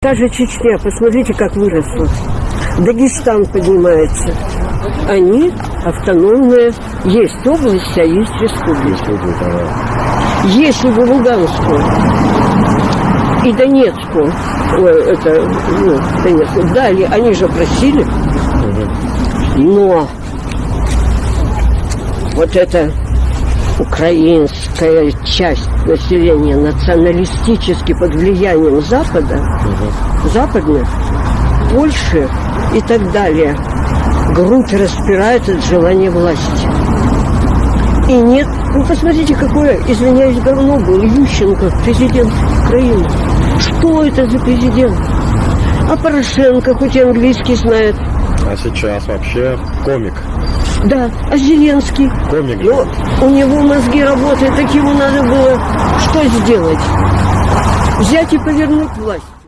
Та же Чечня, посмотрите, как выросла. Дагестан поднимается. Они автономные. Есть область, а есть республика. Если бы Луганскую и Донецкую, ой, это, ну, Донецк, дали, они же просили, но вот эта украинская часть населения националистически под влиянием Запада, западных, Польши и так далее, грудь распирает от желания власти. И нет, ну посмотрите, какое, извиняюсь, говно был Ющенко, президент Украины. Что это за президент? А Порошенко хоть и английский знает. А сейчас вообще комик. Да, а Зеленский? Комик. Ну, у него мозги работают, так ему надо было что сделать? Взять и повернуть власть.